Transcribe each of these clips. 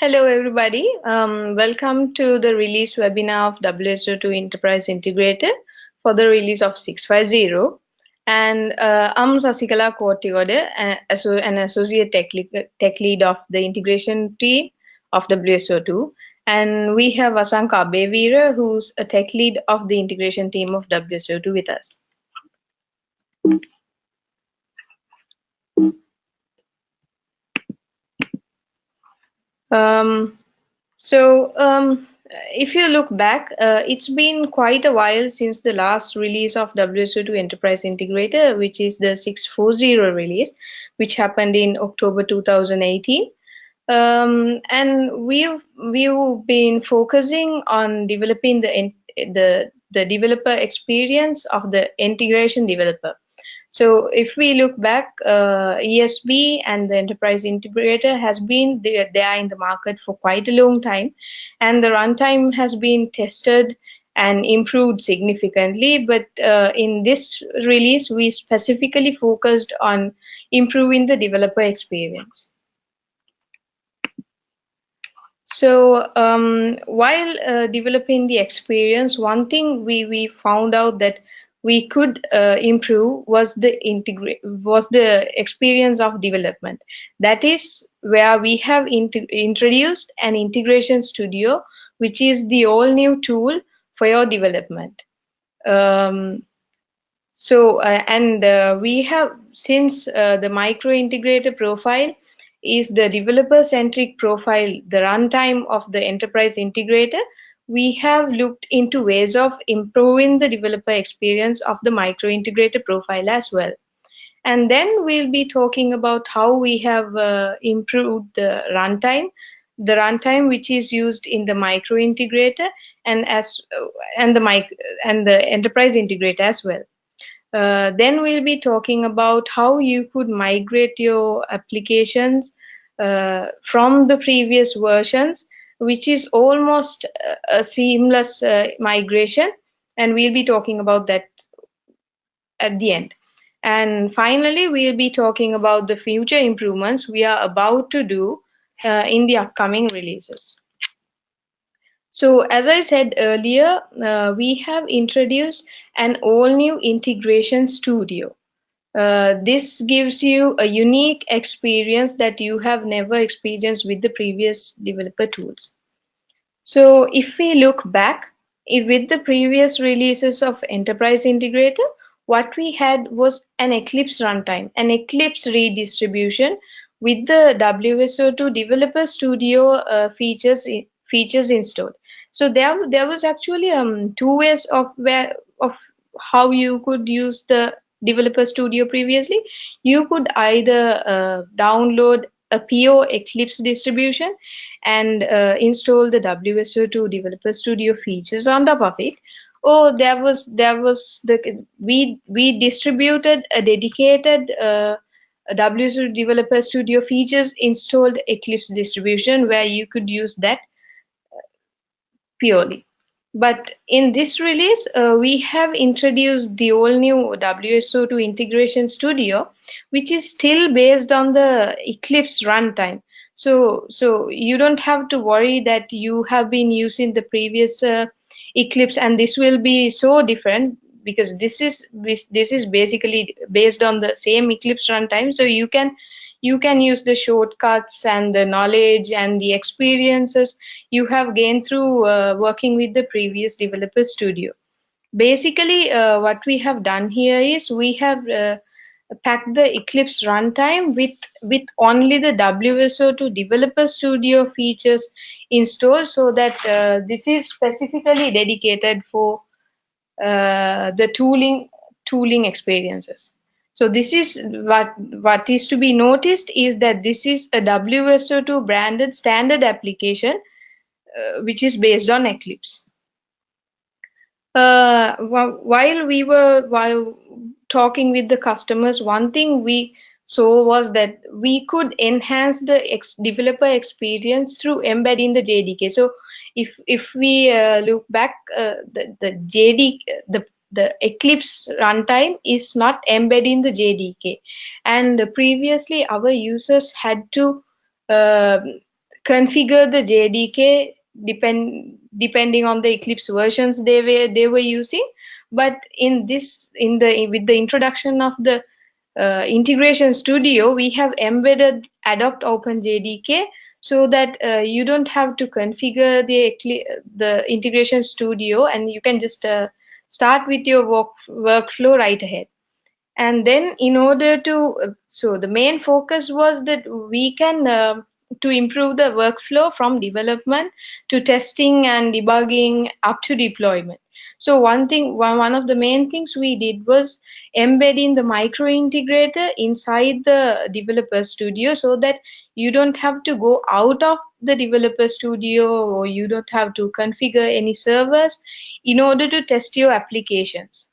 Hello, everybody. Um, welcome to the release webinar of WSO2 Enterprise Integrator for the release of 650. And uh, I'm Sasikala Kotigode, an associate tech lead, tech lead of the integration team of WSO2. And we have Asanka Abevira, who's a tech lead of the integration team of WSO2 with us. Um, so um, if you look back, uh, it's been quite a while since the last release of WSO2 Enterprise Integrator, which is the 640 release, which happened in October 2018. Um, and we've we've been focusing on developing the the the developer experience of the integration developer. So if we look back, uh, ESB and the enterprise integrator has been there, there in the market for quite a long time, and the runtime has been tested and improved significantly. But uh, in this release, we specifically focused on improving the developer experience. So um, while uh, developing the experience, one thing we, we found out that we could uh, improve was the integrate was the experience of development. That is where we have introduced an integration studio which is the all new tool for your development. Um, so uh, and uh, we have since uh, the micro integrator profile is the developer centric profile the runtime of the enterprise integrator we have looked into ways of improving the developer experience of the micro integrator profile as well. And then we'll be talking about how we have uh, improved the runtime, the runtime which is used in the micro integrator and as uh, and the mic and the enterprise integrator as well. Uh, then we'll be talking about how you could migrate your applications uh, from the previous versions which is almost a seamless uh, migration. And we'll be talking about that at the end. And finally, we'll be talking about the future improvements we are about to do uh, in the upcoming releases. So as I said earlier, uh, we have introduced an all new integration studio. Uh, this gives you a unique experience that you have never experienced with the previous developer tools. So if we look back with the previous releases of Enterprise Integrator, what we had was an Eclipse runtime, an Eclipse redistribution with the WSO2 Developer Studio uh, features features installed. So there there was actually um, two ways of where of how you could use the Developer Studio previously, you could either uh, download a PO Eclipse distribution and uh, install the WSO2 Developer Studio features on top of it. Or there was there was the we we distributed a dedicated uh, WSO2 Developer Studio features installed Eclipse distribution where you could use that uh, purely. But in this release, uh, we have introduced the all new WSO2 Integration Studio, which is still based on the Eclipse runtime. So, so you don't have to worry that you have been using the previous uh, Eclipse and this will be so different because this is this, this is basically based on the same Eclipse runtime. So you can you can use the shortcuts and the knowledge and the experiences you have gained through uh, working with the previous developer studio. Basically, uh, what we have done here is we have uh, packed the Eclipse runtime with, with only the WSO2 developer studio features installed so that uh, this is specifically dedicated for uh, the tooling tooling experiences. So this is what, what is to be noticed is that this is a WSO2 branded standard application, uh, which is based on Eclipse. Uh, while we were while talking with the customers, one thing we saw was that we could enhance the ex developer experience through embedding the JDK. So if if we uh, look back, uh, the the JD the the Eclipse runtime is not embedded in the JDK. And previously, our users had to uh, configure the JDK depend depending on the Eclipse versions they were they were using. But in this in the with the introduction of the uh, integration studio, we have embedded adopt open JDK so that uh, you don't have to configure the the integration studio and you can just uh, start with your work, workflow right ahead. And then in order to so the main focus was that we can uh, to improve the workflow from development to testing and debugging up to deployment. So one thing one of the main things we did was embedding the micro integrator inside the developer studio so that you don't have to go out of the developer studio or you don't have to configure any servers in order to test your applications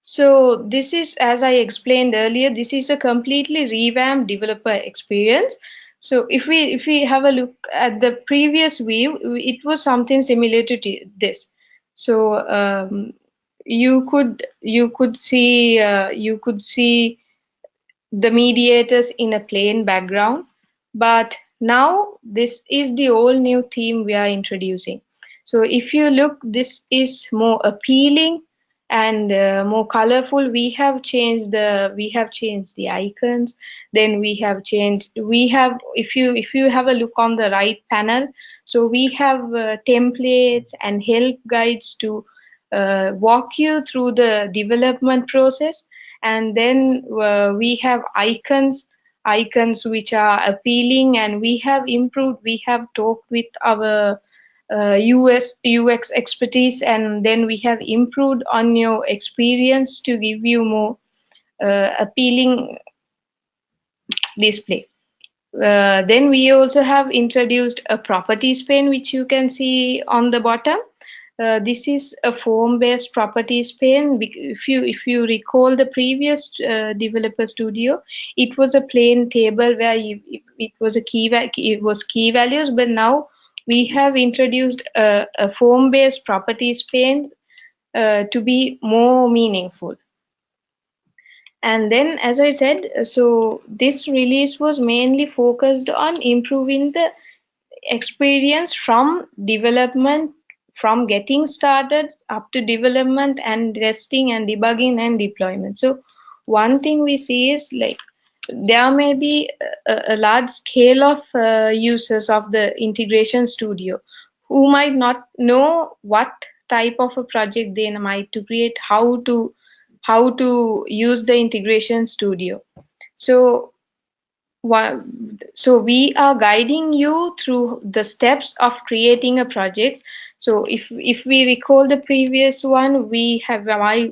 so this is, as I explained earlier, this is a completely revamped developer experience. So if we if we have a look at the previous view, it was something similar to this. So um, you could you could see uh, you could see the mediators in a plain background, but now this is the all new theme we are introducing. So if you look, this is more appealing and uh, more colorful. We have changed the we have changed the icons. Then we have changed we have if you if you have a look on the right panel so we have uh, templates and help guides to uh, walk you through the development process and then uh, we have icons icons which are appealing and we have improved we have talked with our uh, US UX expertise, and then we have improved on your experience to give you more uh, appealing display. Uh, then we also have introduced a properties pane, which you can see on the bottom. Uh, this is a form-based properties pane. If you if you recall the previous uh, developer studio, it was a plain table where you, it, was a key it was key values, but now we have introduced a, a form-based properties pane uh, to be more meaningful. And then, as I said, so this release was mainly focused on improving the experience from development, from getting started up to development and testing and debugging and deployment. So one thing we see is like there may be a, a large scale of uh, users of the integration studio who might not know what type of a project they might to create how to how to use the integration studio so so we are guiding you through the steps of creating a project so if if we recall the previous one we have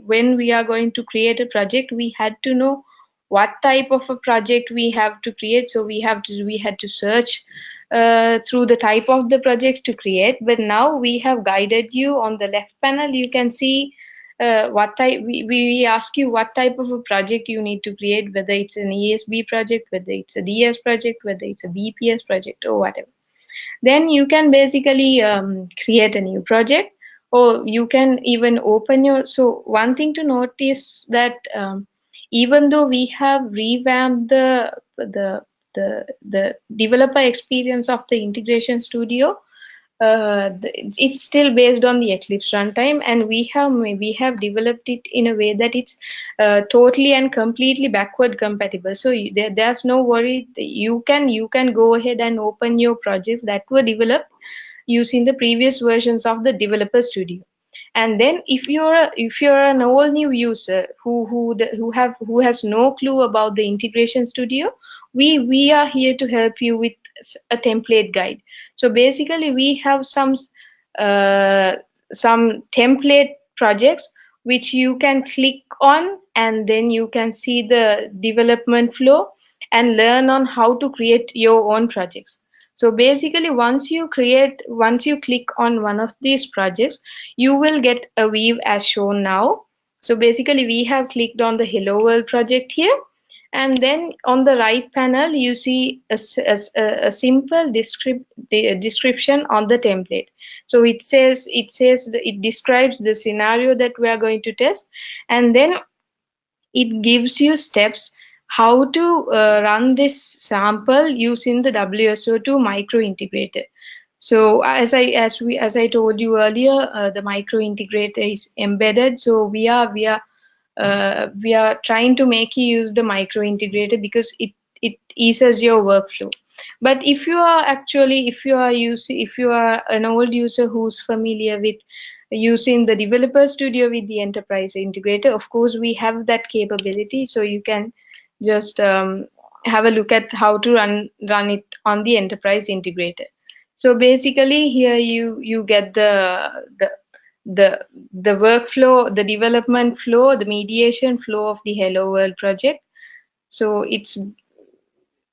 when we are going to create a project we had to know what type of a project we have to create. So we have to we had to search uh, through the type of the project to create. But now we have guided you on the left panel. You can see uh, what type we, we ask you what type of a project you need to create whether it's an ESB project whether it's a DS project whether it's a BPS project or whatever then you can basically um, create a new project or you can even open your so one thing to notice that um, even though we have revamped the the the, the developer experience of the integration studio uh, it's still based on the Eclipse runtime, and we have we have developed it in a way that it's uh, totally and completely backward compatible. So you, there, there's no worry. You can you can go ahead and open your projects that were developed using the previous versions of the Developer Studio and then if you're a, if you're an all new user who who who have who has no clue about the integration studio we we are here to help you with a template guide so basically we have some uh, some template projects which you can click on and then you can see the development flow and learn on how to create your own projects so basically, once you create, once you click on one of these projects, you will get a view as shown now. So basically, we have clicked on the Hello World project here. And then on the right panel, you see a, a, a simple descript, description on the template. So it says, it says, it describes the scenario that we are going to test. And then it gives you steps how to uh, run this sample using the WSO2 micro integrator. So as I as we as I told you earlier, uh, the micro integrator is embedded. So we are we are uh, we are trying to make you use the micro integrator because it it eases your workflow. But if you are actually if you are using if you are an old user who's familiar with using the developer studio with the enterprise integrator, of course we have that capability. So you can just um, have a look at how to run run it on the enterprise integrator. So basically here you you get the the the the workflow, the development flow, the mediation flow of the Hello World project. So it's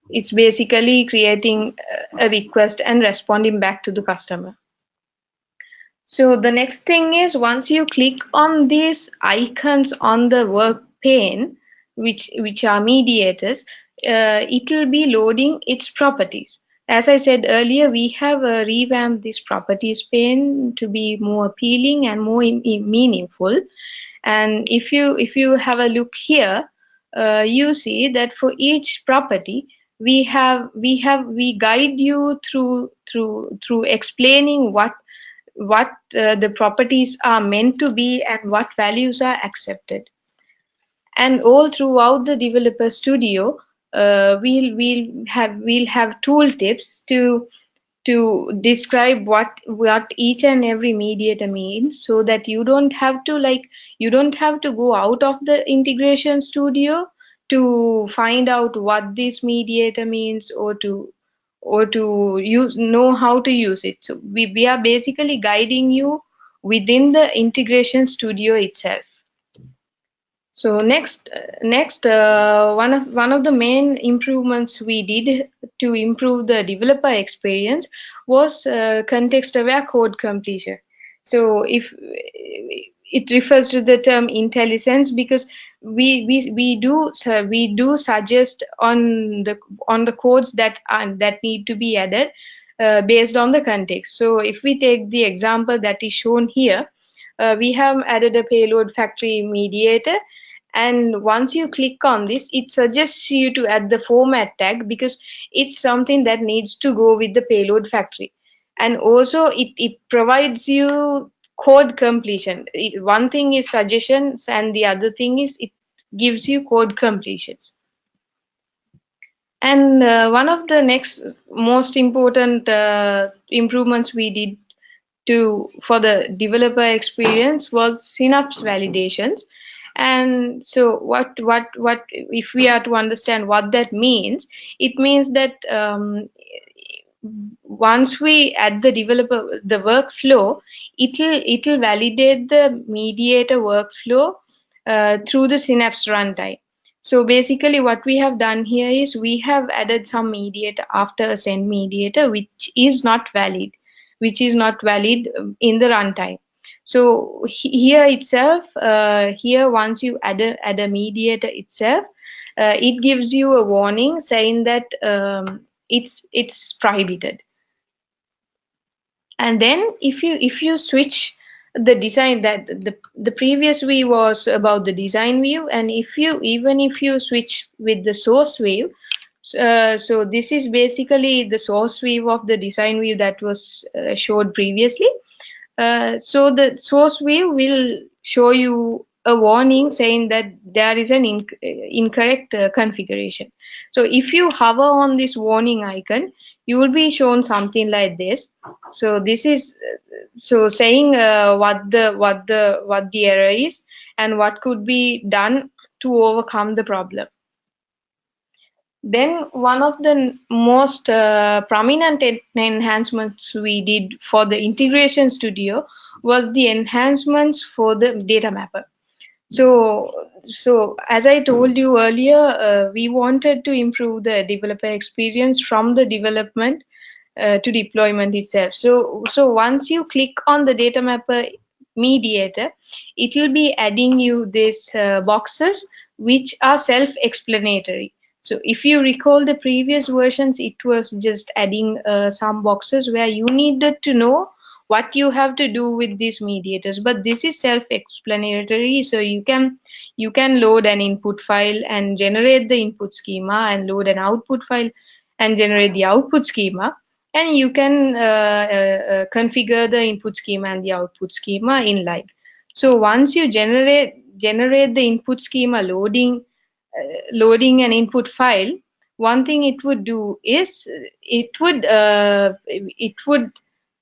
it's basically creating a request and responding back to the customer. So the next thing is once you click on these icons on the work pane, which which are mediators, uh, it will be loading its properties. As I said earlier, we have uh, revamped this properties pane to be more appealing and more meaningful. And if you if you have a look here, uh, you see that for each property, we have we have we guide you through through through explaining what what uh, the properties are meant to be and what values are accepted and all throughout the developer studio uh, we'll we'll have we'll have tooltips to to describe what what each and every mediator means so that you don't have to like you don't have to go out of the integration studio to find out what this mediator means or to or to use know how to use it. So we, we are basically guiding you within the integration studio itself so next, next uh, one of one of the main improvements we did to improve the developer experience was uh, context-aware code completion. So if it refers to the term IntelliSense because we we we do so we do suggest on the on the codes that are that need to be added uh, based on the context. So if we take the example that is shown here, uh, we have added a payload factory mediator and once you click on this it suggests you to add the format tag because it's something that needs to go with the payload factory. And also it, it provides you code completion. It, one thing is suggestions and the other thing is it gives you code completions. And uh, one of the next most important uh, improvements we did to for the developer experience was synapse validations and so what what what if we are to understand what that means it means that um, once we add the developer the workflow it'll it'll validate the mediator workflow uh, through the synapse runtime. So basically what we have done here is we have added some mediator after a send mediator which is not valid which is not valid in the runtime so here itself, uh, here once you add a, add a mediator itself, uh, it gives you a warning saying that um, it's it's prohibited. And then if you if you switch the design that the the previous view was about the design view, and if you even if you switch with the source view, uh, so this is basically the source view of the design view that was uh, showed previously. Uh, so the source view will show you a warning saying that there is an inc incorrect uh, configuration. So if you hover on this warning icon, you will be shown something like this. So this is so saying uh, what the what the what the error is and what could be done to overcome the problem. Then one of the most uh, prominent enhancements we did for the integration studio was the enhancements for the data mapper. So, so as I told you earlier, uh, we wanted to improve the developer experience from the development uh, to deployment itself. So, so once you click on the data mapper mediator, it will be adding you these uh, boxes which are self-explanatory. So if you recall the previous versions, it was just adding uh, some boxes where you needed to know what you have to do with these mediators. But this is self-explanatory, so you can you can load an input file and generate the input schema and load an output file and generate the output schema and you can uh, uh, uh, configure the input schema and the output schema in live so once you generate generate the input schema loading loading an input file one thing it would do is it would uh, it would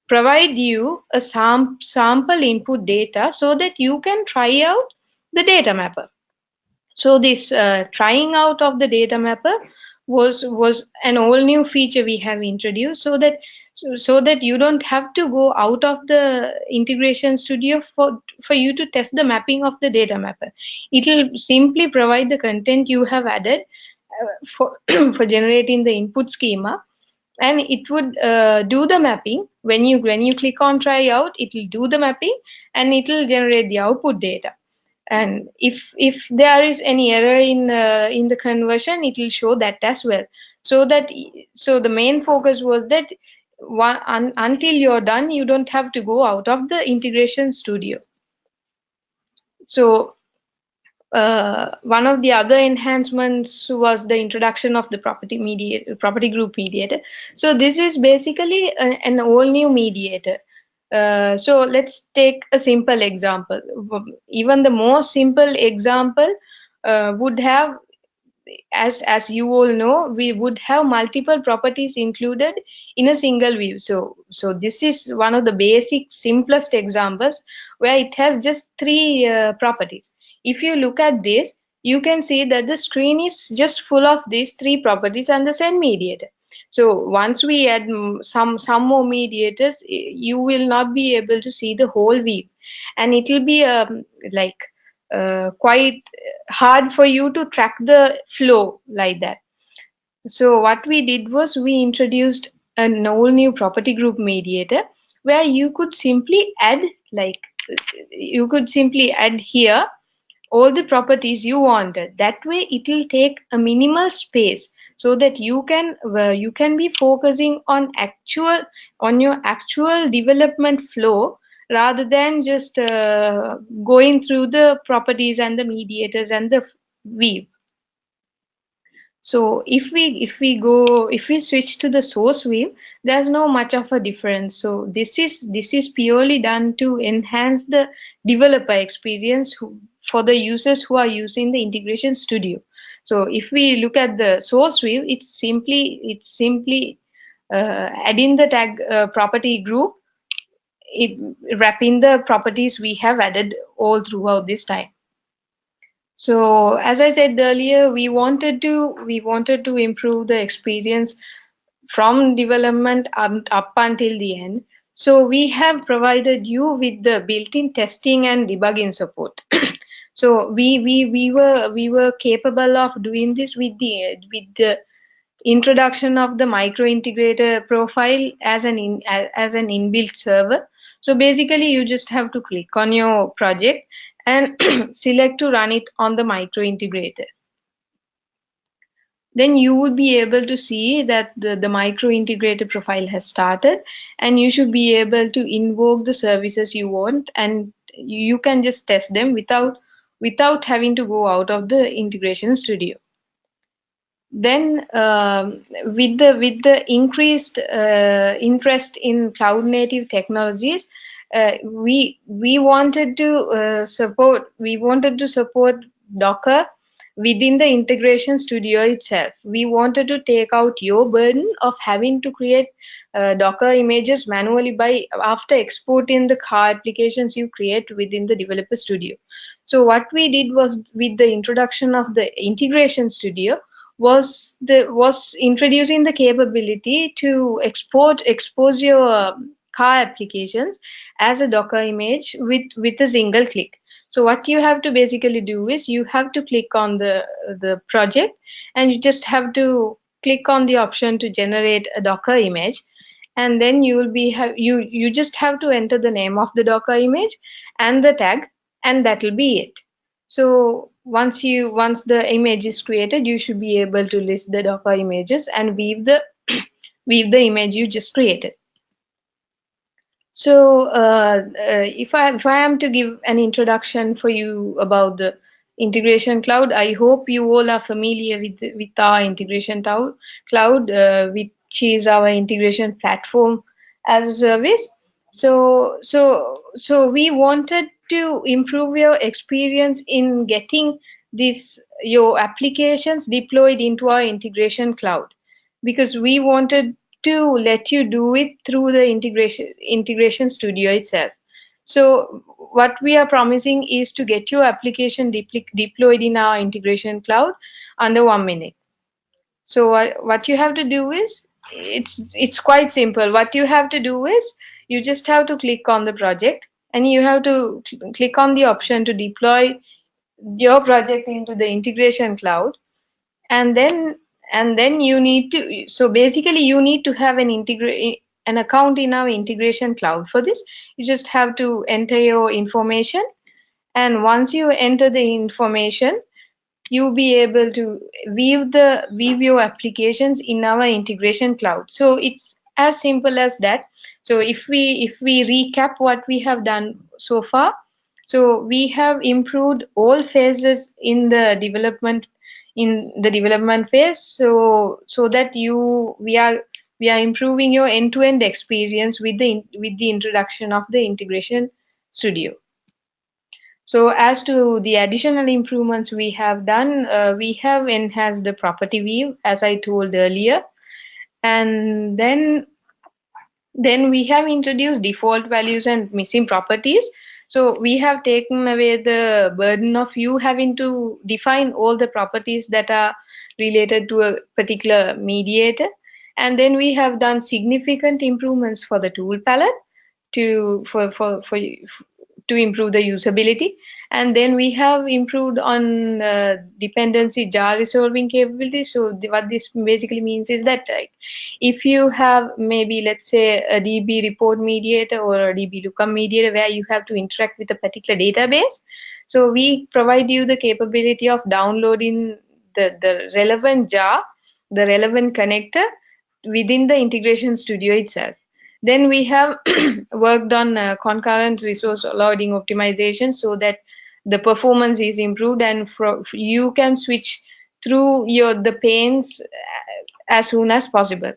provide you a sam sample input data so that you can try out the data mapper. So this uh, trying out of the data mapper was was an all new feature we have introduced so that so, that you don't have to go out of the integration studio for for you to test the mapping of the data mapper. It will simply provide the content you have added uh, for for generating the input schema. And it would uh, do the mapping. When you when you click on try out it will do the mapping and it will generate the output data. And if if there is any error in uh, in the conversion it will show that as well. So that so the main focus was that un, until you're done you don't have to go out of the integration studio. So uh, one of the other enhancements was the introduction of the property mediator property group mediator. So this is basically a, an all new mediator. Uh, so let's take a simple example. Even the most simple example uh, would have, as as you all know, we would have multiple properties included in a single view. So so this is one of the basic simplest examples where it has just three uh, properties. If you look at this, you can see that the screen is just full of these three properties and the send mediator so once we add some some more mediators you will not be able to see the whole view and it will be um, like uh, quite hard for you to track the flow like that. So what we did was we introduced an all new property group mediator where you could simply add like you could simply add here all the properties you wanted. That way it will take a minimal space so that you can uh, you can be focusing on actual on your actual development flow rather than just uh, going through the properties and the mediators and the weave. So if we if we go if we switch to the source weave, there's no much of a difference. So this is this is purely done to enhance the developer experience who, for the users who are using the integration studio. So if we look at the source weave, it's simply it's simply uh, adding the tag uh, property group, it, wrapping the properties we have added all throughout this time. So as I said earlier, we wanted to we wanted to improve the experience from development up until the end. So we have provided you with the built-in testing and debugging support. so we we we were we were capable of doing this with the with the introduction of the micro integrator profile as an in, as an inbuilt server so basically you just have to click on your project and select to run it on the micro integrator. Then you would be able to see that the, the micro integrator profile has started and you should be able to invoke the services you want and you can just test them without without having to go out of the integration studio then um, with the with the increased uh, interest in cloud native technologies uh, we we wanted to uh, support we wanted to support docker within the integration studio itself. We wanted to take out your burden of having to create uh, docker images manually by after exporting the car applications you create within the developer studio. So what we did was with the introduction of the integration studio was the was introducing the capability to export expose your um, car applications as a Docker image with with a single click. So what you have to basically do is you have to click on the the project and you just have to click on the option to generate a Docker image and then you will be have you you just have to enter the name of the Docker image and the tag and that will be it so once you once the image is created you should be able to list the docker images and weave the weave the image you just created so uh, uh, if i if i am to give an introduction for you about the integration cloud. I hope you all are familiar with with our integration cloud, uh, which is our integration platform as a service. So so so we wanted to improve your experience in getting this your applications deployed into our integration cloud. Because we wanted to let you do it through the integration integration studio itself. So what we are promising is to get your application de deployed in our integration cloud under one minute. So what, what you have to do is it's it's quite simple. What you have to do is you just have to click on the project and you have to cl click on the option to deploy your project into the integration cloud. And then and then you need to so basically you need to have an integrate an account in our integration cloud for this. You just have to enter your information. And once you enter the information you'll be able to view the view your applications in our integration cloud. So it's as simple as that so if we if we recap what we have done so far so we have improved all phases in the development in the development phase. So so that you we are we are improving your end-to-end -end experience with the with the introduction of the integration studio. So as to the additional improvements we have done uh, we have enhanced the property view as i told earlier. And then then we have introduced default values and missing properties so we have taken away the burden of you having to define all the properties that are related to a particular mediator. And then we have done significant improvements for the tool palette to for for, for to improve the usability and then we have improved on uh, dependency jar resolving capability so what this basically means is that like, if you have maybe let's say a db report mediator or a db lookup mediator where you have to interact with a particular database so we provide you the capability of downloading the the relevant jar the relevant connector within the integration studio itself. Then we have worked on uh, concurrent resource loading optimization so that the performance is improved and you can switch through your the panes as soon as possible.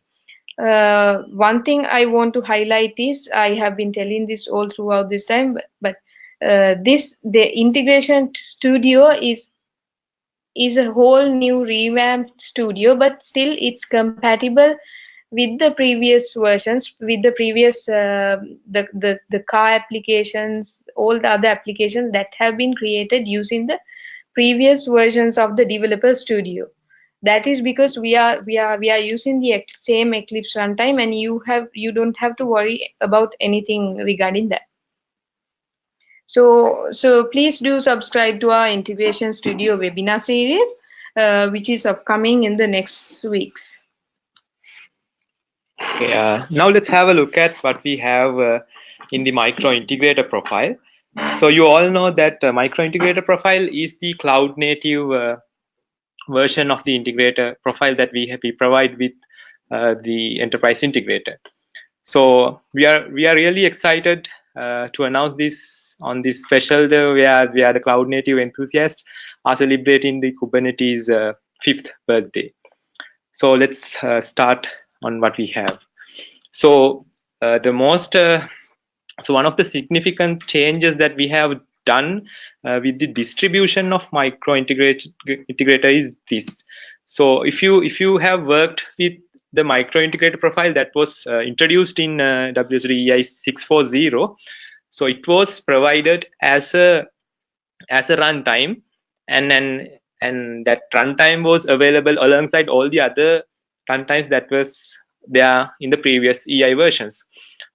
Uh, one thing i want to highlight is i have been telling this all throughout this time but, but uh, this the integration studio is is a whole new revamped studio but still it's compatible with the previous versions with the previous uh, the, the the car applications all the other applications that have been created using the previous versions of the developer studio. That is because we are we are we are using the same eclipse runtime and you have you don't have to worry about anything regarding that. So so please do subscribe to our integration studio webinar series uh, which is upcoming in the next weeks Uh, now let's have a look at what we have uh, in the micro integrator profile. So you all know that uh, micro integrator profile is the cloud native uh, version of the integrator profile that we have, we provide with uh, the enterprise integrator. So we are we are really excited uh, to announce this on this special day where we are the cloud native enthusiasts are celebrating the Kubernetes fifth birthday. So let's start on what we have. So uh, the most, uh, so one of the significant changes that we have done uh, with the distribution of micro integrator is this. So if you if you have worked with the micro integrator profile that was uh, introduced in uh, WSO2 640, so it was provided as a as a runtime, and then and that runtime was available alongside all the other runtimes that was there in the previous EI versions.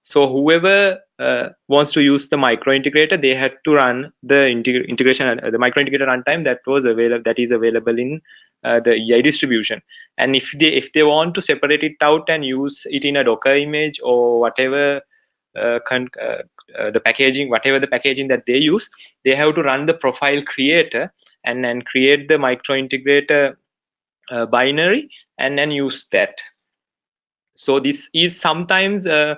So whoever uh, wants to use the micro integrator, they had to run the integration, uh, the micro integrator runtime that was available, that is available in uh, the EI distribution. And if they if they want to separate it out and use it in a Docker image or whatever uh, uh, uh, the packaging, whatever the packaging that they use, they have to run the profile creator and then create the micro integrator binary and then use that. So this is sometimes uh,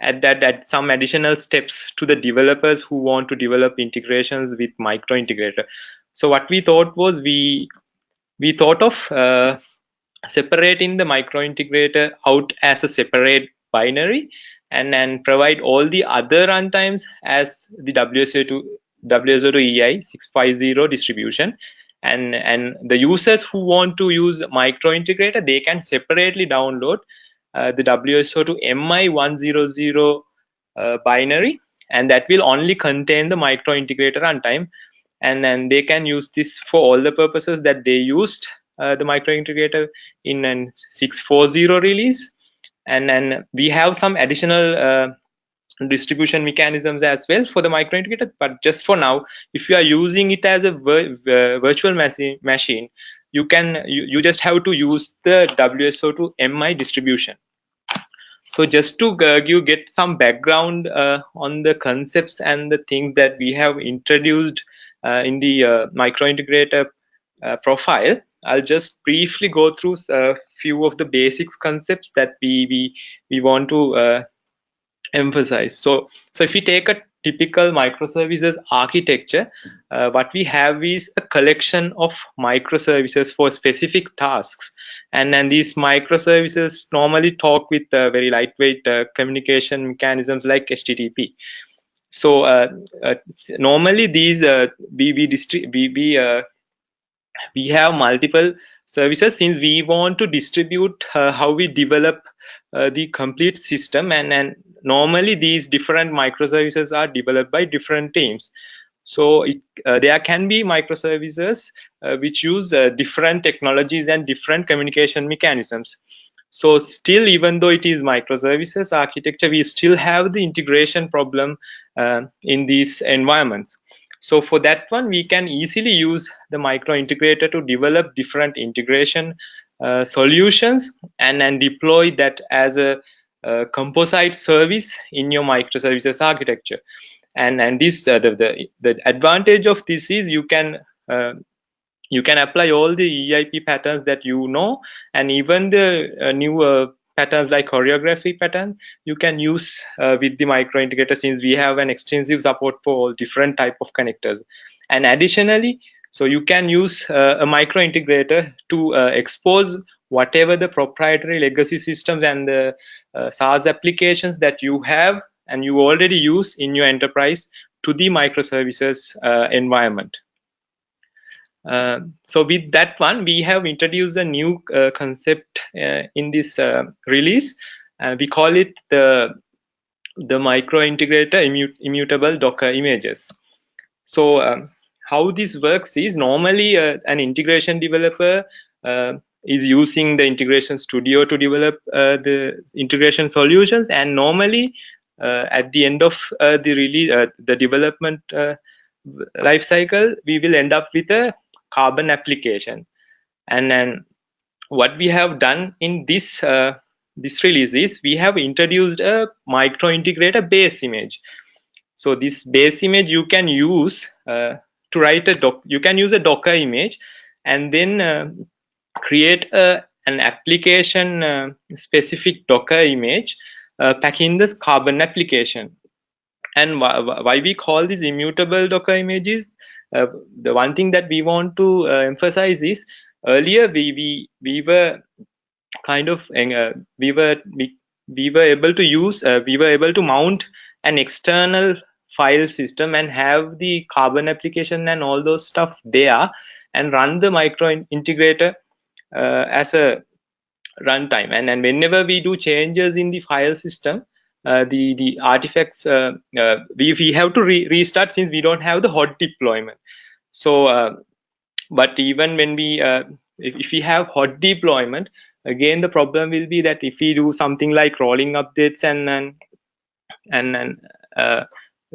at that at some additional steps to the developers who want to develop integrations with micro integrator so what we thought was we we thought of uh, separating the micro integrator out as a separate binary and then provide all the other runtimes as the WSO2 WSO2 EI 650 distribution and and the users who want to use micro integrator they can separately download uh, the WSO2 MI100 uh, binary and that will only contain the micro integrator runtime. And then they can use this for all the purposes that they used uh, the micro integrator in an 640 release. And then we have some additional uh, distribution mechanisms as well for the micro integrator but just for now if you are using it as a vir virtual machine you can you, you just have to use the wso2 mi distribution. So just to uh, get some background uh, on the concepts and the things that we have introduced uh, in the uh, micro integrator uh, profile I'll just briefly go through a few of the basics concepts that we we we want to uh, emphasize. So so if we take a typical microservices architecture, uh, what we have is a collection of microservices for specific tasks. And then these microservices normally talk with uh, very lightweight uh, communication mechanisms like HTTP. So uh, uh, normally these uh, we we, we, we we have multiple services since we want to distribute how we develop the complete system and, and normally these different microservices are developed by different teams. So it, uh, there can be microservices uh, which use uh, different technologies and different communication mechanisms. So still even though it is microservices architecture we still have the integration problem uh, in these environments. So for that one, we can easily use the micro integrator to develop different integration uh, solutions and then deploy that as a, a, composite service in your microservices architecture. And and this uh, the, the the advantage of this is you can uh, you can apply all the EIP patterns that you know and even the uh, new uh, patterns like choreography pattern you can use uh, with the micro integrator since we have an extensive support for all different type of connectors and additionally so you can use uh, a micro integrator to uh, expose whatever the proprietary legacy systems and the uh, SaaS applications that you have and you already use in your enterprise to the microservices uh, environment. Uh, so with that one, we have introduced a new uh, concept uh, in this uh, release. we call it the the micro integrator immutable Docker images. So um, how this works is normally uh, an integration developer is using the integration studio to develop the integration solutions. And normally at the end of the release the development life cycle we will end up with a carbon application. And then what we have done in this uh, this release is we have introduced a micro integrator base image. So this base image you can use uh, to write a doc you can use a docker image. And then uh, create a, an application uh, specific docker image uh, packing this carbon application. And wh why we call these immutable docker images uh, the one thing that we want to uh, emphasize is earlier we we we were kind of uh, we were we, we were able to use we were able to mount an external file system and have the carbon application and all those stuff there and run the micro integrator uh, as a runtime. And, and whenever we do changes in the file system uh, the the artifacts uh, uh, we, we have to re restart since we don't have the hot deployment. So uh, but even when we uh, if, if we have hot deployment again the problem will be that if we do something like rolling updates and and and, and uh,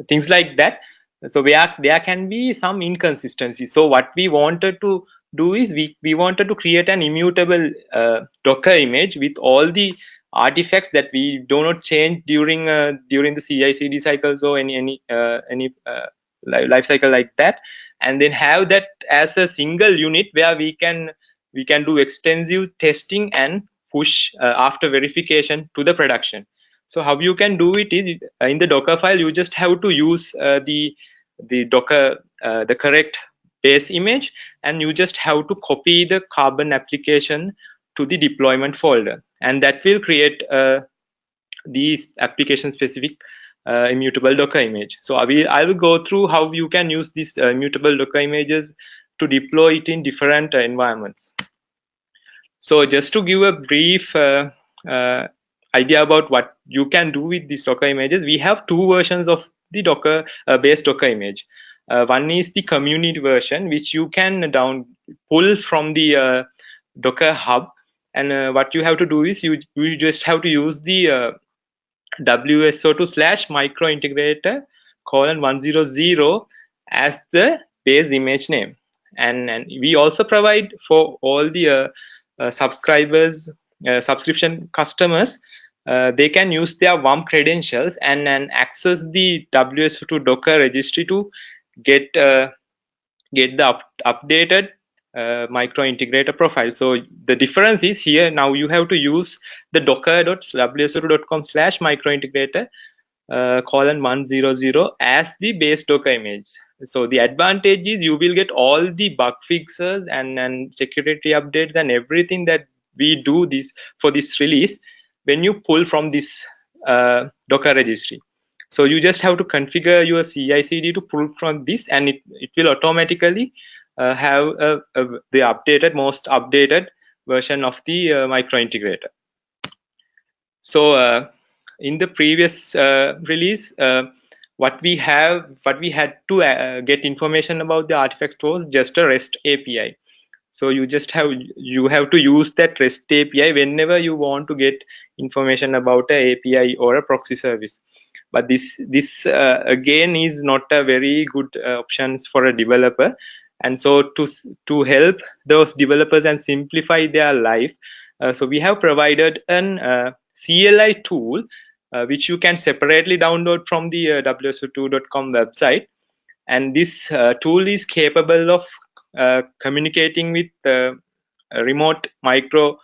things like that so where there can be some inconsistency. So what we wanted to do is we we wanted to create an immutable uh, docker image with all the artifacts that we do not change during uh, during the CI/CD cycles or any any uh, any uh, life cycle like that, and then have that as a single unit where we can we can do extensive testing and push uh, after verification to the production. So how you can do it is uh, in the Docker file you just have to use the the Docker the correct base image and you just have to copy the carbon application to the deployment folder. And that will create uh, these application specific uh, immutable docker image. So i will i will go through how you can use these uh, immutable docker images to deploy it in different uh, environments. So just to give a brief uh, uh, idea about what you can do with these docker images we have two versions of the docker base docker image one is the community version which you can down pull from the docker hub. And uh, what you have to do is you you just have to use the uh, WSO2 slash micro integrator colon 100 as the base image name. And, and we also provide for all the uh, uh subscribers uh, subscription customers uh, they can use their WUM credentials and, and access the WSO2 Docker registry to get get the up, updated uh, micro integrator profile. So the difference is here now you have to use the docker.wso2.com slash micro integrator uh, colon 100 as the base docker image. So the advantage is you will get all the bug fixes and, and security updates and everything that we do this for this release when you pull from this uh, docker registry. So you just have to configure your CI CD to pull from this and it, it will automatically uh, have a, a, the updated, most updated version of the uh, micro integrator. So uh, in the previous release, what we have, what we had to get information about the artifact was just a REST API so you just have you have to use that rest api whenever you want to get information about a api or a proxy service but this this uh, again is not a very good uh, options for a developer. And so to to help those developers and simplify their life uh, so we have provided an uh, cli tool uh, which you can separately download from the uh, wso2.com website. And this tool is capable of communicating with remote micro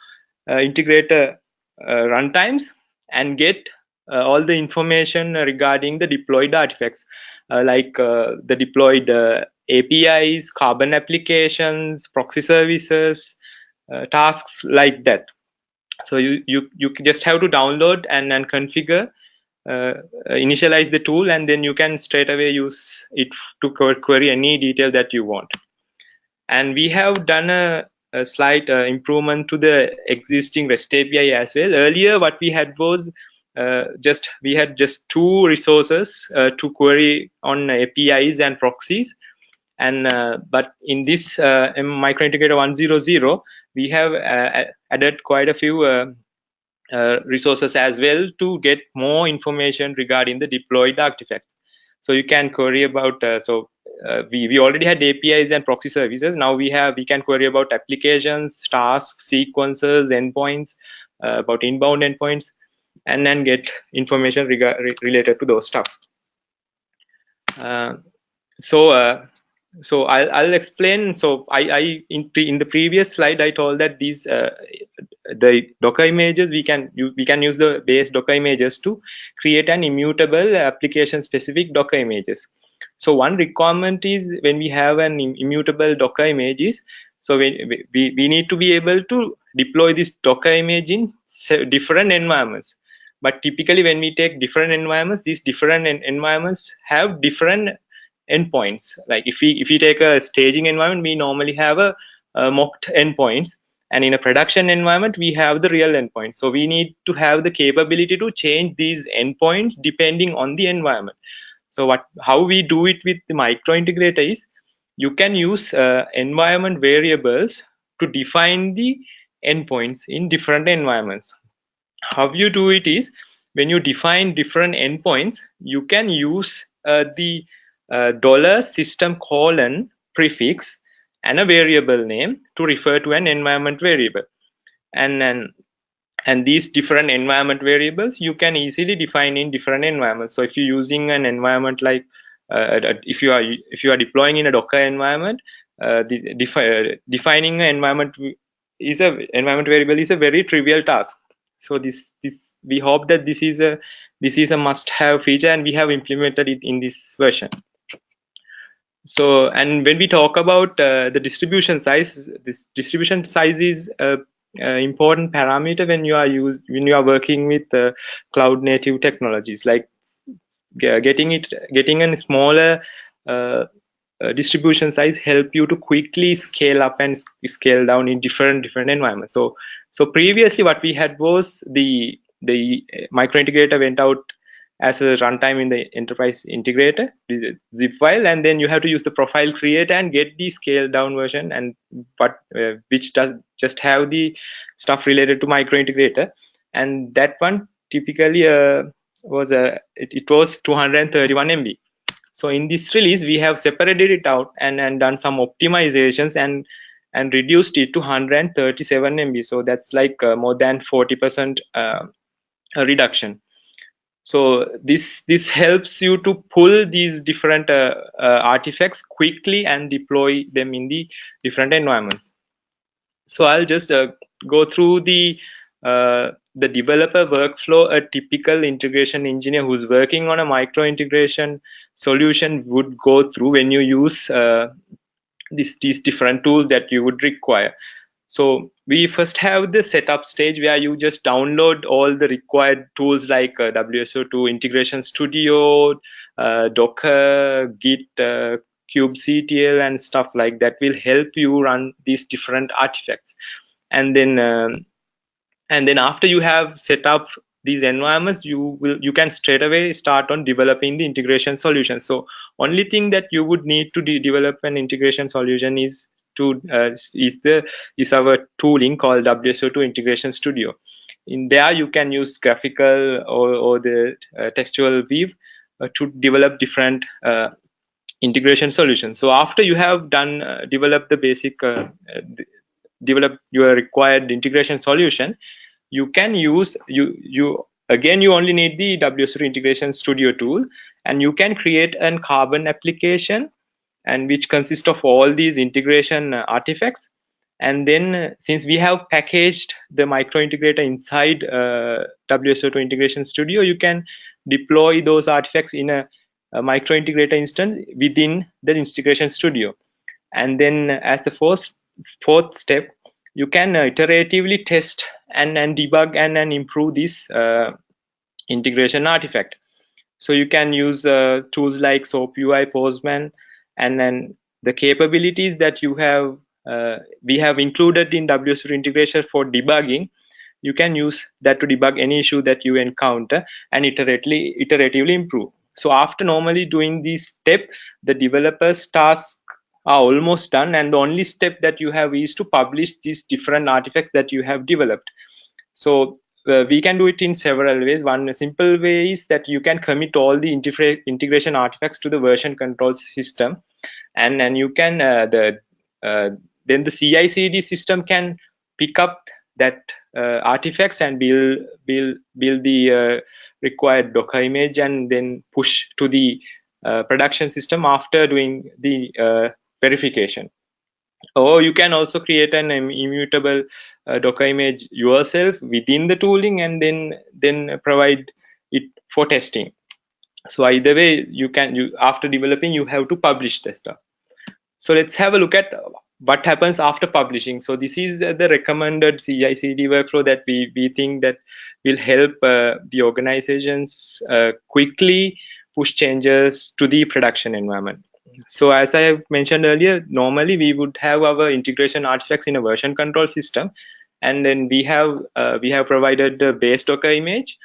integrator runtimes and get all the information regarding the deployed artifacts like the deployed APIs, carbon applications, proxy services, uh, tasks like that. So you, you, you just have to download and, and configure, uh, initialize the tool, and then you can straight away use it to query any detail that you want. And we have done a, a slight uh, improvement to the existing REST API as well. Earlier, what we had was uh, just we had just two resources uh, to query on APIs and proxies. And uh, but in this uh, microintegrator 100 we have uh, added quite a few uh, uh, resources as well to get more information regarding the deployed artifacts. So you can query about uh, so we, we already had apis and proxy services. Now we have we can query about applications tasks sequences endpoints about inbound endpoints and then get information related to those stuff. So so I'll, I'll explain. So i i in, in the previous slide i told that these uh, the docker images we can we can use the base docker images to create an immutable application specific docker images. So one requirement is when we have an immutable docker images so we, we, we need to be able to deploy this docker image in different environments but typically when we take different environments these different environments have different endpoints. Like if we if we take a staging environment, we normally have a, a mocked endpoints, and in a production environment, we have the real endpoints. So we need to have the capability to change these endpoints depending on the environment. So what how we do it with the micro integrator is you can use uh, environment variables to define the endpoints in different environments. How you do it is when you define different endpoints, you can use uh, the uh, dollar system colon prefix and a variable name to refer to an environment variable. And then and these different environment variables you can easily define in different environments. So if you're using an environment like uh, if you are if you are deploying in a docker environment uh, defi uh, defining an environment is a environment variable is a very trivial task so this this we hope that this is a this is a must have feature and we have implemented it in this version. So and when we talk about uh, the distribution size this distribution size is a, a, important parameter when you are use when you are working with uh, cloud native technologies like getting it getting a smaller uh, uh, distribution size help you to quickly scale up and scale down in different different environments. So so previously what we had was the the micro integrator went out as a runtime in the enterprise integrator zip file and then you have to use the profile create and get the scaled down version and but uh, which does just have the stuff related to micro integrator. And that one typically uh, was a it, it, was 231 mb so in this release we have separated it out and and done some optimizations and and reduced it to 137 mb so that's like uh, more than 40 percent uh, reduction. So this this helps you to pull these different uh, uh, artifacts quickly and deploy them in the different environments. So i'll just uh, go through the uh, the developer workflow. A typical integration engineer who's working on a micro integration solution would go through when you use this, these different tools that you would require so we first have the setup stage where you just download all the required tools like uh, WSO2 Integration Studio, uh, Docker, Git, uh, kubectl, and stuff like that will help you run these different artifacts. And then, um, and then after you have set up these environments, you will you can straight away start on developing the integration solution. So only thing that you would need to de develop an integration solution is to uh, is the is our tooling called WSO2 Integration Studio. In there, you can use graphical or, or the uh, textual weave uh, to develop different uh, integration solutions. So after you have done uh, develop the basic uh, develop your required integration solution, you can use you you again you only need the WSO2 Integration Studio tool, and you can create an Carbon application and which consists of all these integration uh, artifacts. And then uh, since we have packaged the micro integrator inside uh, WSO2 integration studio you can deploy those artifacts in a, a micro integrator instance within the integration studio. And then as the first fourth step you can iteratively test and, and debug and, and improve this uh, integration artifact. So you can use uh, tools like soap ui postman and then the capabilities that you have uh, we have included in WSO2 integration for debugging. You can use that to debug any issue that you encounter and iteratively iteratively improve. So after normally doing this step the developer's tasks are almost done and the only step that you have is to publish these different artifacts that you have developed so uh, we can do it in several ways. One simple way is that you can commit all the integration artifacts to the version control system, and and you can uh, the uh, then the CI/CD system can pick up that uh, artifacts and build build build the uh, required Docker image and then push to the uh, production system after doing the verification. Or you can also create an immutable uh, docker image yourself within the tooling and then then provide it for testing. So either way you can you after developing you have to publish the stuff. So let's have a look at what happens after publishing. So this is the recommended ci cd workflow that we we think that will help uh, the organizations uh, quickly push changes to the production environment so as I have mentioned earlier, normally we would have our integration artifacts in a version control system, and then we have uh, we have provided the base Docker image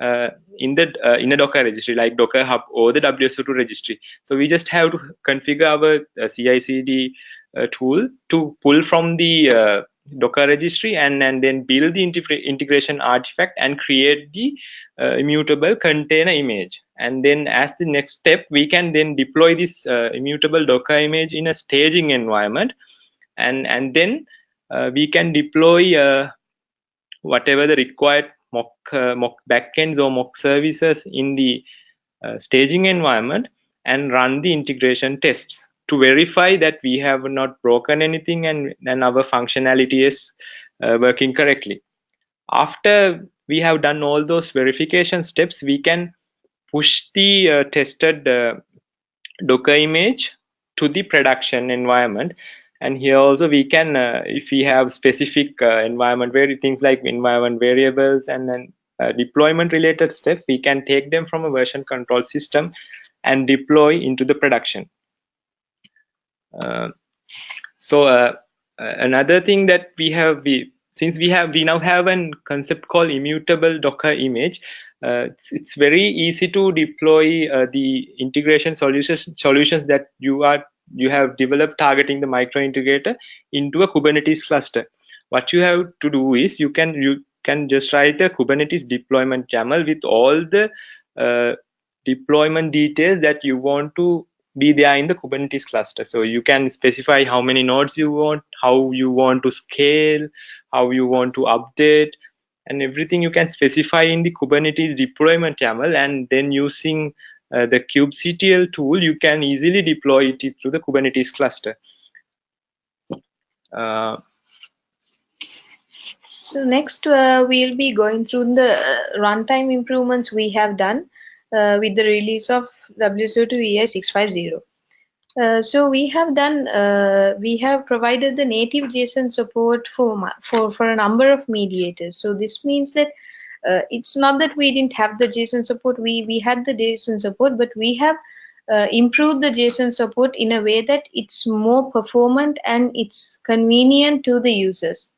uh, in the uh, in a Docker registry like Docker Hub or the WSO2 registry. So we just have to configure our uh, CI/CD uh, tool to pull from the uh, Docker registry and, and then build the integration artifact and create the uh, immutable container image. And then as the next step, we can then deploy this uh, immutable Docker image in a staging environment. And, and then uh, we can deploy uh, whatever the required mock, uh, mock backends or mock services in the uh, staging environment and run the integration tests to verify that we have not broken anything and, and our functionality is uh, working correctly. After we have done all those verification steps, we can push the uh, tested uh, Docker image to the production environment. And here also we can uh, if we have specific environment where things like environment variables and then uh, deployment related stuff we can take them from a version control system and deploy into the production. Uh, so uh, another thing that we have we since we have we now have a concept called immutable docker image it's, it's very easy to deploy the integration solutions solutions that you are you have developed targeting the micro integrator into a Kubernetes cluster. What you have to do is you can you can just write a Kubernetes deployment YAML with all the uh, deployment details that you want to be there in the Kubernetes cluster. So you can specify how many nodes you want, how you want to scale, how you want to update, and everything you can specify in the Kubernetes deployment YAML. And then using uh, the kubectl tool, you can easily deploy it to the Kubernetes cluster. Uh, so next, uh, we'll be going through the uh, runtime improvements we have done uh, with the release of WSO2 EI 650. Uh, so we have done, uh, we have provided the native JSON support for, for, for a number of mediators. So this means that uh, it's not that we didn't have the JSON support. We we had the JSON support, but we have uh, improved the JSON support in a way that it's more performant and it's convenient to the users.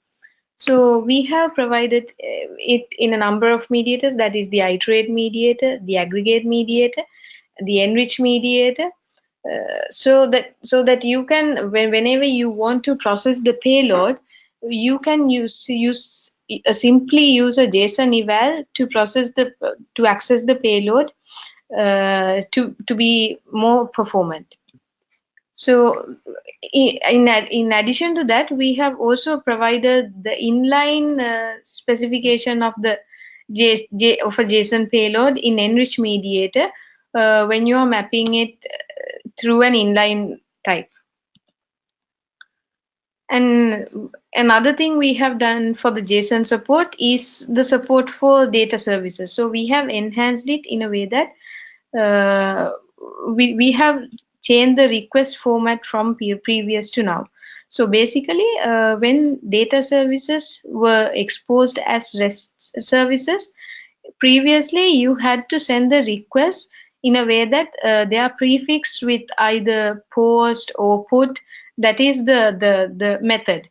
So we have provided uh, it in a number of mediators. That is the iterate mediator, the aggregate mediator, the enrich mediator. Uh, so that so that you can when, whenever you want to process the payload, you can use use uh, simply use a JSON eval to process the to access the payload uh, to to be more performant. So in in addition to that, we have also provided the inline uh, specification of the J, J, of a JSON payload in enrich mediator uh, when you are mapping it through an inline type. And another thing we have done for the JSON support is the support for data services. So we have enhanced it in a way that uh, we, we have changed the request format from previous to now. So basically, uh, when data services were exposed as REST services, previously you had to send the request in a way that uh, they are prefixed with either post or put. That is the the the method.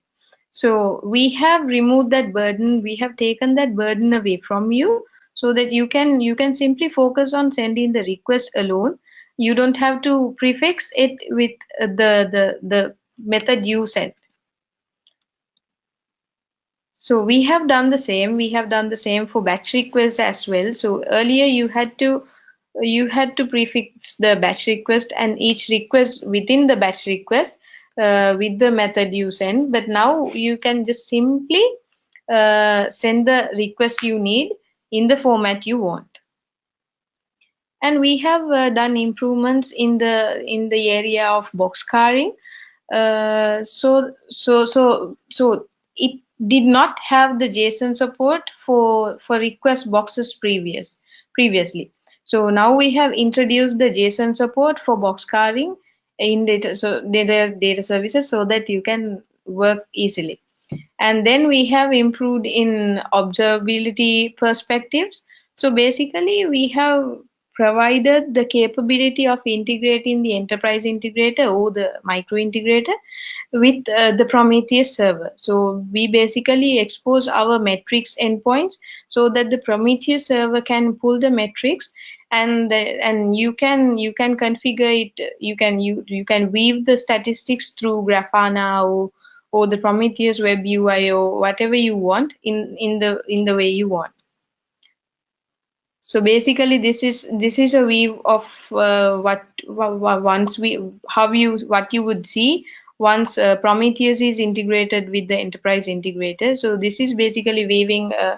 So we have removed that burden. We have taken that burden away from you so that you can you can simply focus on sending the request alone. You don't have to prefix it with the the the method you sent. So we have done the same. We have done the same for batch requests as well. So earlier you had to you had to prefix the batch request and each request within the batch request uh, with the method you send. But now you can just simply uh, send the request you need in the format you want. And we have uh, done improvements in the in the area of boxcarring uh, so so so so it did not have the json support for for request boxes previous previously so now we have introduced the json support for boxcarring in data so data data services so that you can work easily and then we have improved in observability perspectives so basically we have provided the capability of integrating the enterprise integrator or the micro integrator with uh, the Prometheus server. So we basically expose our metrics endpoints so that the Prometheus server can pull the metrics and and you can you can configure it you can you you can weave the statistics through grafana or or the prometheus web ui or whatever you want in in the in the way you want. So basically this is this is a weave of uh, what, what once we how you what you would see once uh, prometheus is integrated with the enterprise integrator. So this is basically weaving uh,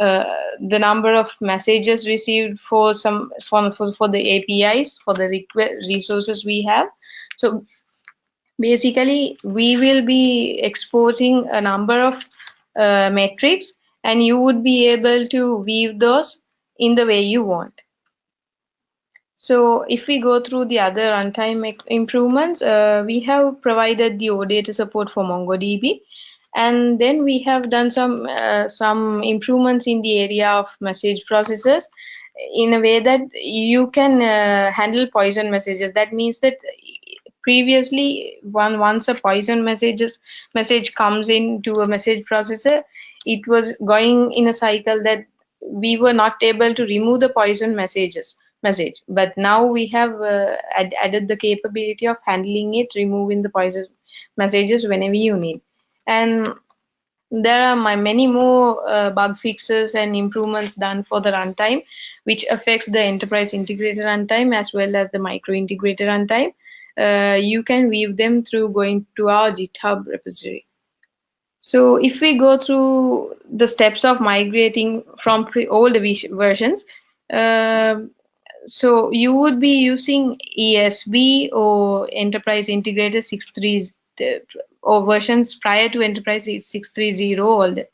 uh, the number of messages received for some for, for, for the APIs for the resources we have. So basically we will be exposing a number of uh, metrics and you would be able to weave those in the way you want. So if we go through the other runtime improvements, uh, we have provided the OData support for MongoDB, and then we have done some uh, some improvements in the area of message processors in a way that you can uh, handle poison messages. That means that previously, one once a poison messages message comes into a message processor, it was going in a cycle that we were not able to remove the poison messages message but now we have uh, ad added the capability of handling it removing the poison messages whenever you need and there are my many more uh, bug fixes and improvements done for the runtime which affects the enterprise integrated runtime as well as the micro integrated runtime. Uh, you can view them through going to our github repository. So if we go through the steps of migrating from older versions uh, so you would be using ESB or Enterprise Integrated 6.3 or versions prior to Enterprise 6.3.0 older.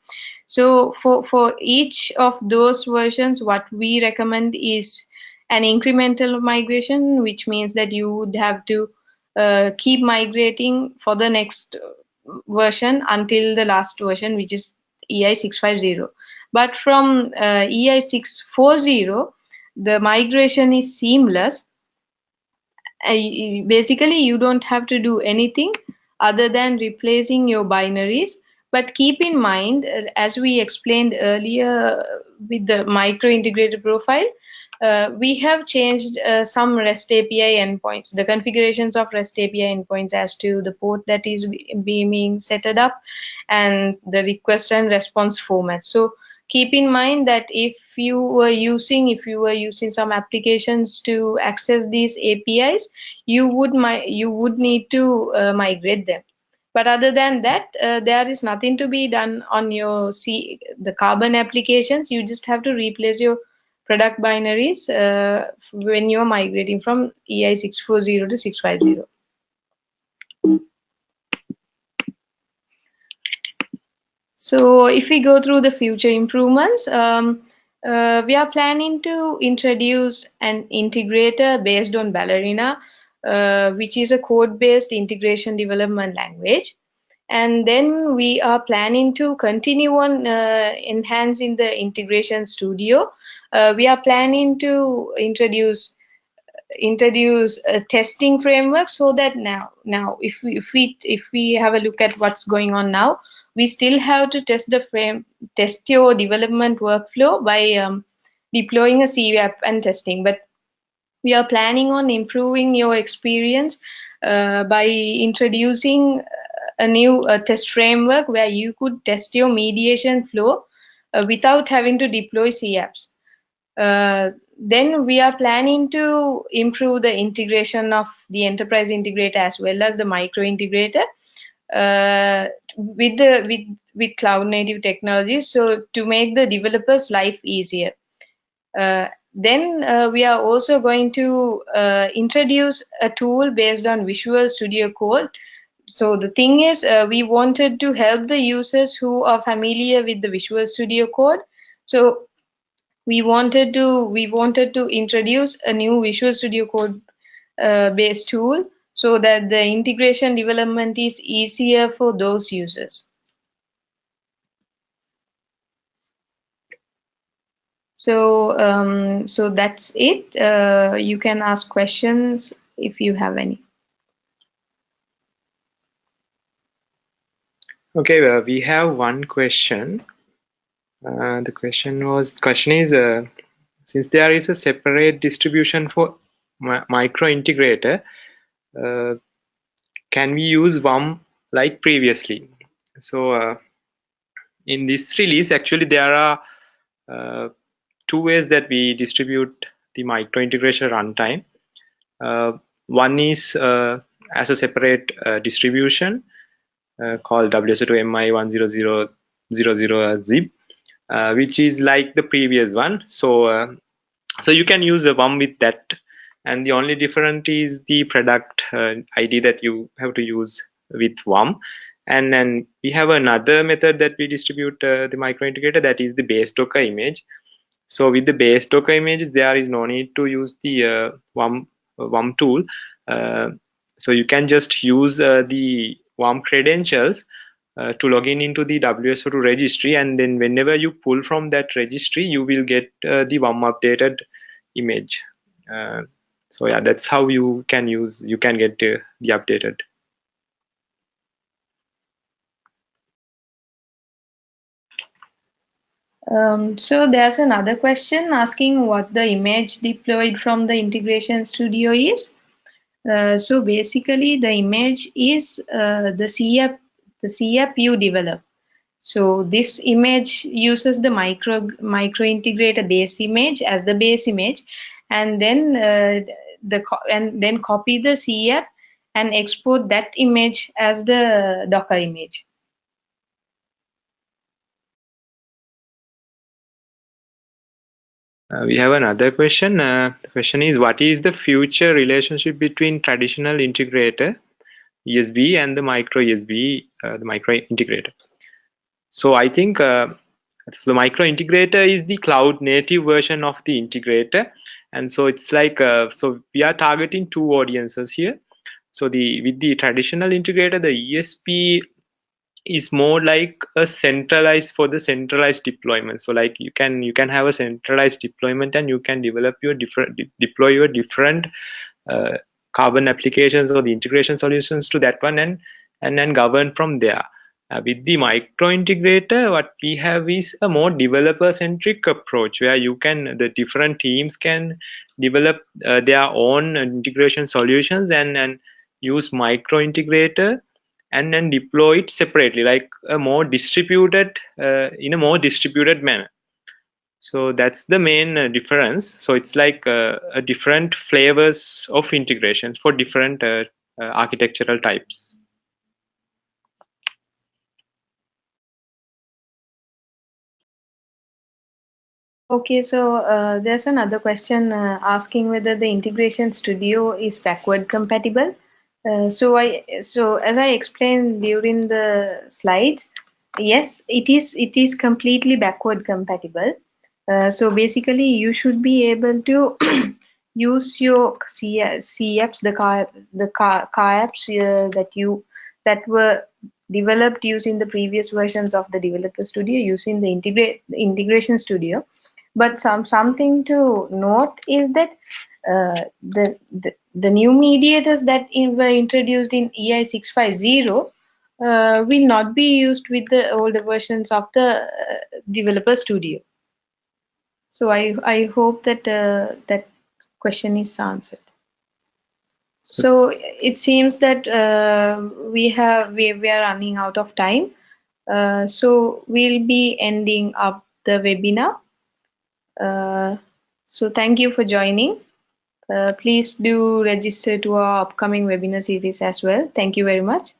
So for, for each of those versions, what we recommend is an incremental migration, which means that you would have to uh, keep migrating for the next version until the last version, which is EI 650. But from uh, EI 640, the migration is seamless. Uh, basically, you don't have to do anything other than replacing your binaries. But keep in mind, uh, as we explained earlier with the micro integrated profile, uh, we have changed uh, some REST API endpoints, the configurations of REST API endpoints as to the port that is being set up and the request and response format. So keep in mind that if you were using if you were using some applications to access these apis you would you would need to uh, migrate them. But other than that uh, there is nothing to be done on your c the carbon applications. You just have to replace your product binaries uh, when you're migrating from ei 640 to 650 So if we go through the future improvements, um, uh, we are planning to introduce an integrator based on Ballerina, uh, which is a code-based integration development language. And then we are planning to continue on uh, enhancing the integration studio. Uh, we are planning to introduce introduce a testing framework so that now now if we if we if we have a look at what's going on now we still have to test the frame, test your development workflow by um, deploying a CApp and testing. But we are planning on improving your experience uh, by introducing a new uh, test framework where you could test your mediation flow uh, without having to deploy CApps. Uh, then we are planning to improve the integration of the enterprise integrator as well as the micro integrator uh, with the with with cloud native technologies so to make the developers life easier. Uh, then uh, we are also going to uh, introduce a tool based on visual studio code. So the thing is uh, we wanted to help the users who are familiar with the visual studio code. So we wanted to we wanted to introduce a new visual studio code uh, based tool so that the integration development is easier for those users. So, um, so that's it. Uh, you can ask questions if you have any. Okay, well, we have one question. Uh, the question was, question is, uh, since there is a separate distribution for micro integrator, uh, can we use WUM like previously? So uh, in this release, actually there are uh, two ways that we distribute the micro integration runtime. one is as a separate distribution called WSO2MI10000 zip, uh, which is like the previous one. So, uh, so you can use the one with that and the only difference is the product uh, ID that you have to use with WUM. And then we have another method that we distribute uh, the micro integrator that is the base Docker image. So with the base Docker images, there is no need to use the uh, WUM, WUM tool. Uh, so you can just use uh, the WUM credentials uh, to log in into the WSO2 registry and then whenever you pull from that registry you will get uh, the WUM updated image uh, so yeah that's how you can use you can get the updated um, so there's another question asking what the image deployed from the integration studio is uh, so basically the image is uh, the CApp the CApp you develop. So this image uses the micro micro integrator base image as the base image, and then uh, the and then copy the CApp and export that image as the Docker image. Uh, we have another question. Uh, the question is, what is the future relationship between traditional integrator ESB and the micro ESB, uh, the micro integrator. So I think uh, so the micro integrator is the cloud native version of the integrator. And so it's like, uh, so we are targeting two audiences here. So the with the traditional integrator, the ESB is more like a centralized for the centralized deployment so like you can you can have a centralized deployment and you can develop your different de deploy your different uh, carbon applications or the integration solutions to that one and and then govern from there uh, with the micro integrator what we have is a more developer centric approach where you can the different teams can develop uh, their own integration solutions and and use micro integrator and then deploy it separately like a more distributed uh, in a more distributed manner. So that's the main uh, difference. So it's like uh, a different flavors of integrations for different uh, architectural types Okay, so uh, there's another question uh, asking whether the integration studio is backward compatible. Uh, so I so as I explained during the slides, yes, it is it is completely backward compatible. Uh, so basically, you should be able to use your C, C apps, the car, the car, car apps uh, that you that were developed using the previous versions of the Developer Studio using the integrate integration studio. But some something to note is that uh, the, the the new mediators that were introduced in EI 650 uh, will not be used with the older versions of the uh, Developer Studio. So I, I hope that uh, that question is answered. So it seems that uh, we have we, we are running out of time. Uh, so we'll be ending up the webinar. Uh, so thank you for joining. Uh, please do register to our upcoming webinar series as well. Thank you very much.